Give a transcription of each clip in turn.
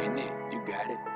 You got it.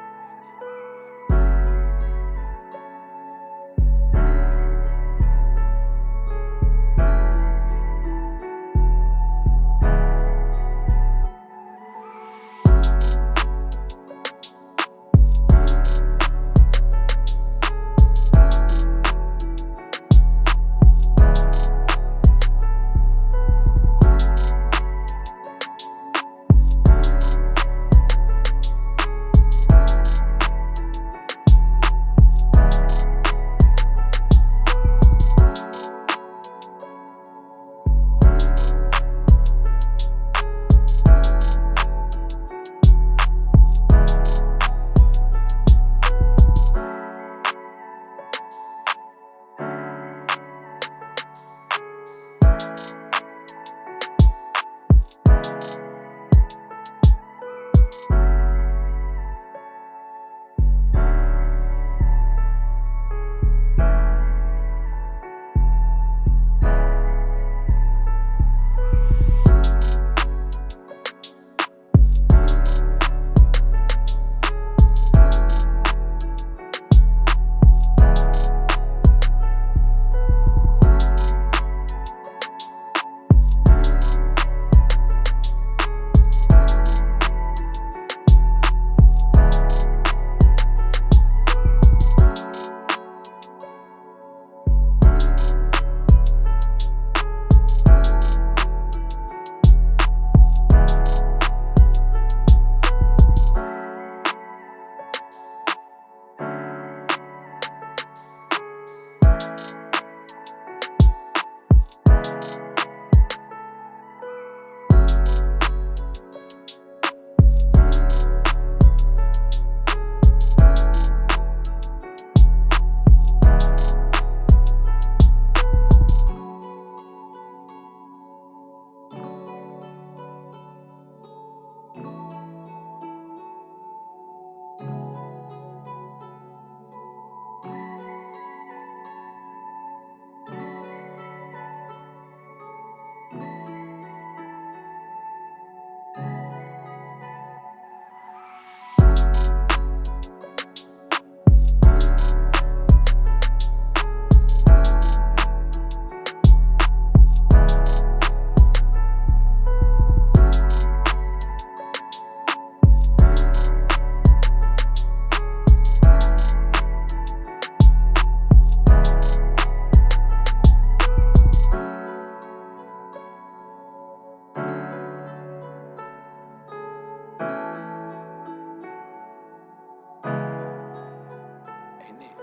It?